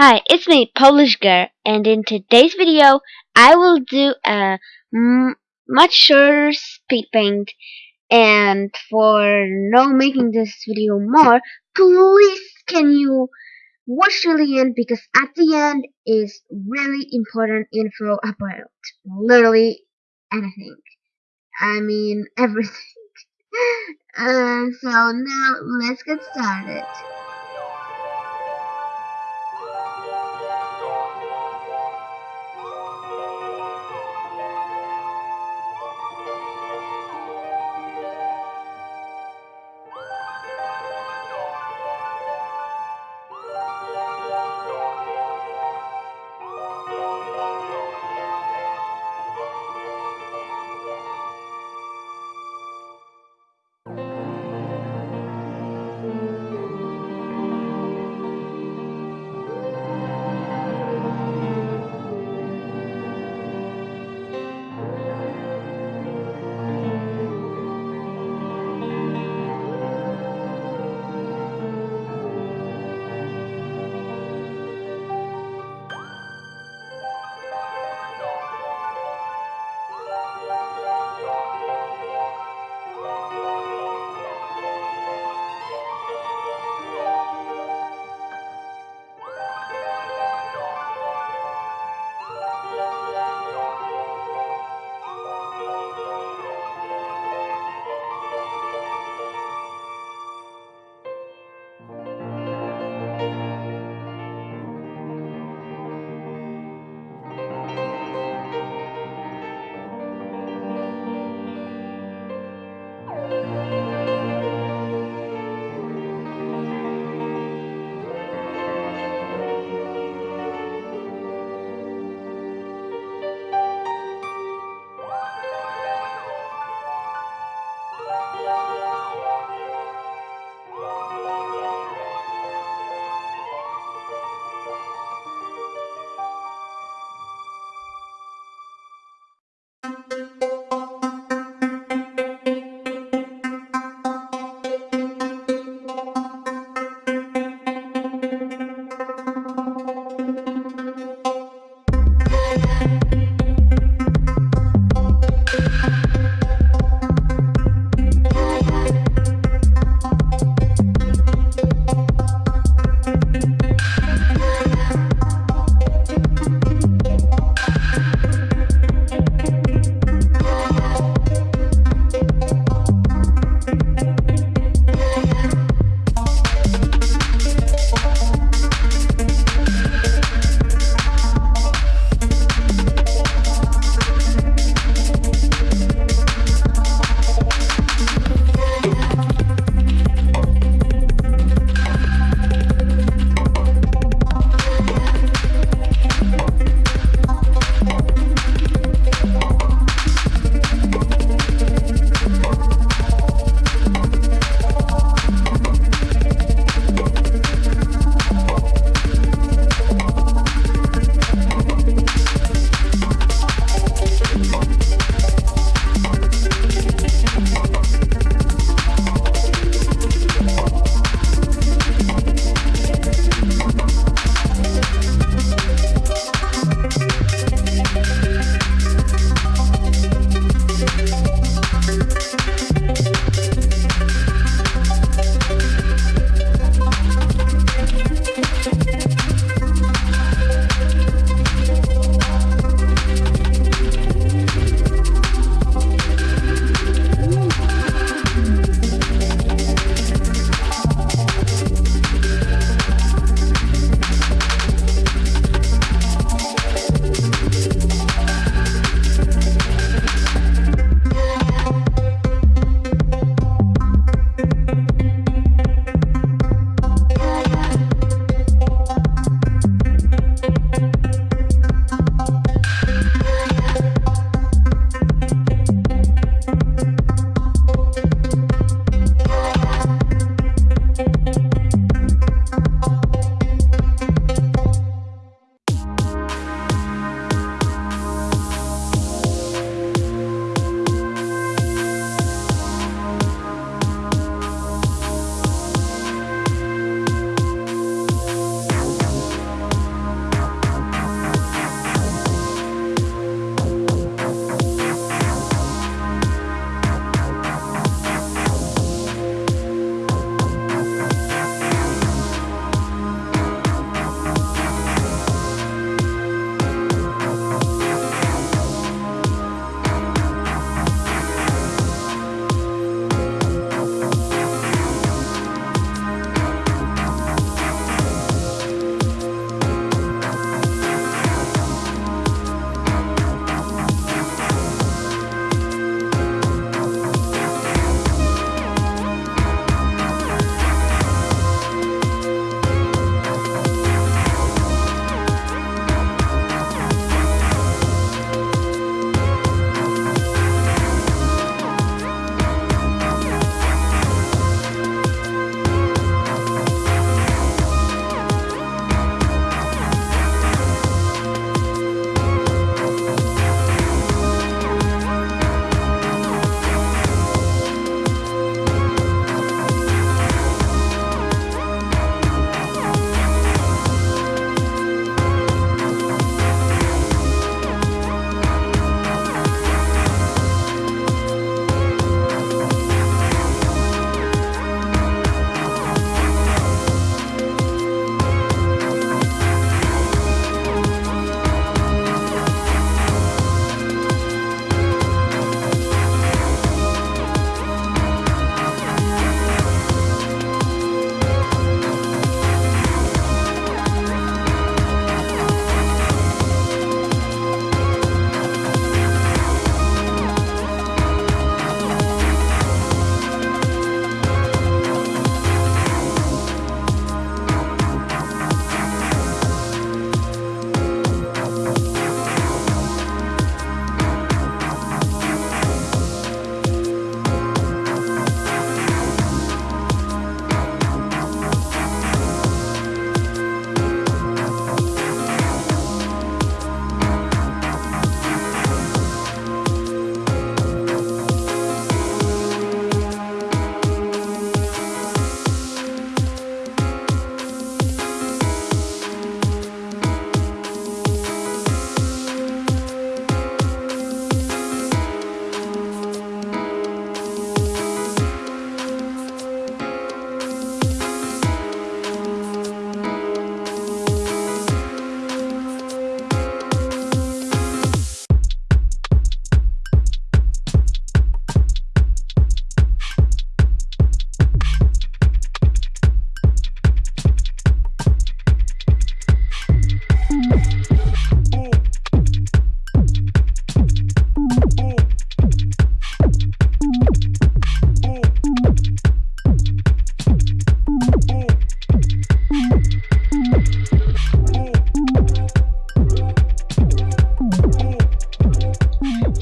Hi, it's me, Polish Girl, and in today's video, I will do a much shorter speed paint. And for no making this video more, please can you watch till the end because at the end is really important info about literally anything. I mean everything. uh, so now let's get started.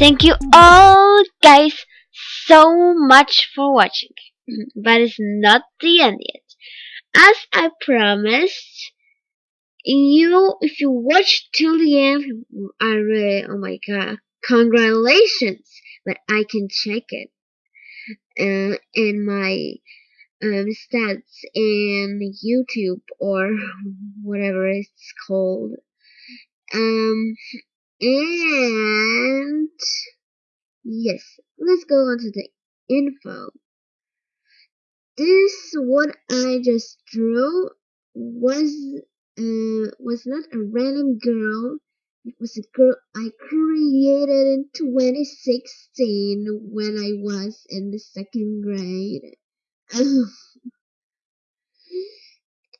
Thank you all guys so much for watching. But it's not the end yet. As I promised, you if you watch till the end, I really oh my god, congratulations! But I can check it uh, in my um, stats in YouTube or whatever it's called. Um, and yes, let's go on to the info. This what I just drew was uh, was not a random girl. It was a girl I created in 2016 when I was in the second grade.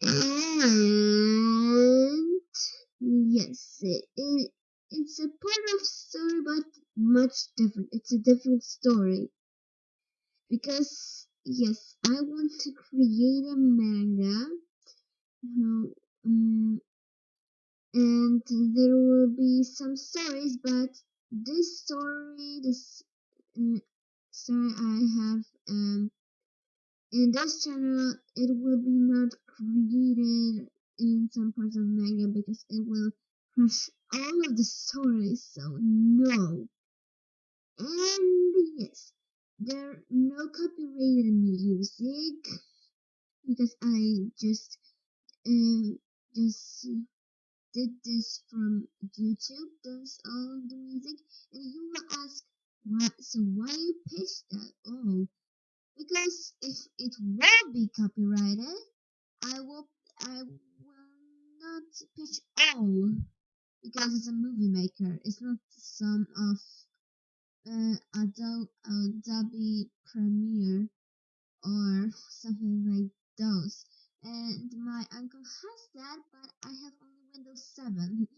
and yes, it, it it's a part of story, but much different. It's a different story because yes, I want to create a manga. Um, and there will be some stories, but this story, this uh, story I have um, in this channel, it will be not created in some parts of manga because it will all of the stories. So no. And yes, there are no copyrighted music because I just um just did this from YouTube. Does all the music, and you will ask, why? So why you pitch that? Oh, because if it will be copyrighted, I will I will not pitch all because it's a movie maker. It's not some of uh, Adobe, Adobe Premiere or something like those. And my uncle has that, but I have only Windows 7,